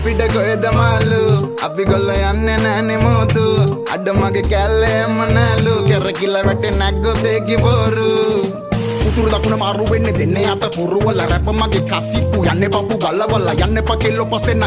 අපිට කොහෙද මාලු අපි ගොල්ල යන්නේ නෑනෙ මෝතු. අඩ මගේ කැල්ලේම නෑලු කෙරකිල වැටේ නැග්ගොතේකි බොරු. උතුර දකුණ මාරු වෙන්නේ දෙන්නේ අත පුරුවල රැප මගේ කසිප්පු. යන්නේ පපු ගල්ලවල්ල යන්න පකෙල්ලො පසෙන්න